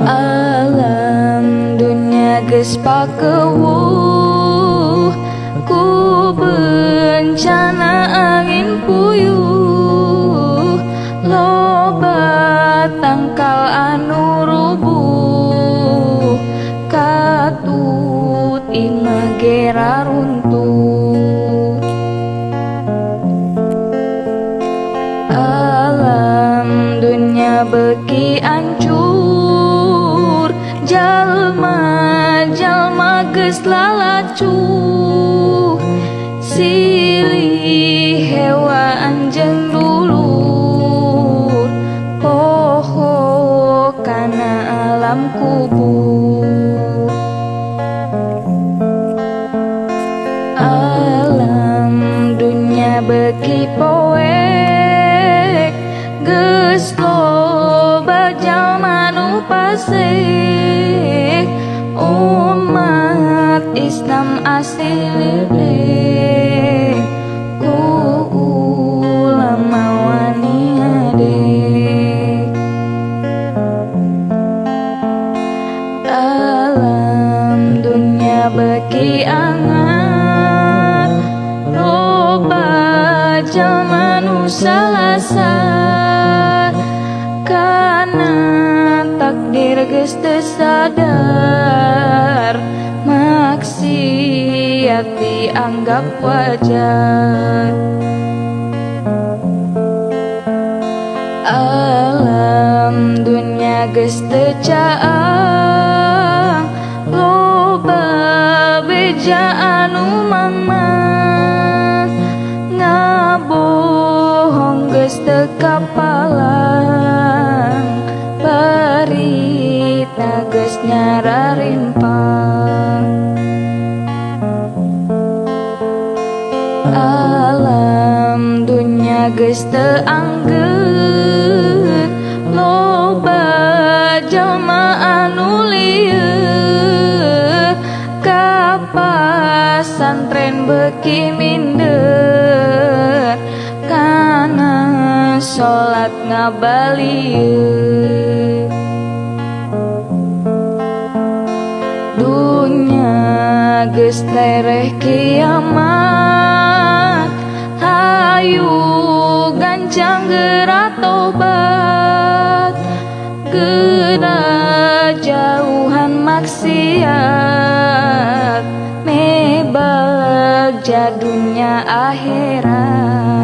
Alam dunia geus pakeuh ku bencana angin puyuh. Loba tangkal anu rubuh katut imah gera runtuh. Alam dunia beki jalma geus lalacuh silih hewan jeung dulur poho kana alam kubur. Alam dunia beki poek geus loba jalma nu fasih beki angat loba jalma nu salasar kana takdir geus sadar maksiat dianggap wajar. Alam dunia geus teu caang loba beja anu mamah ngabohong geus teu kapalang barita geus nyararimpang alam dunia geus teu anggeun loba jalma anu lieu ka pasantren beki minder kana salat ngabalieu dunia geus tereh kiamat hayu gancang geura tobat. Geura jauhan maksiat mebag dunia akhirat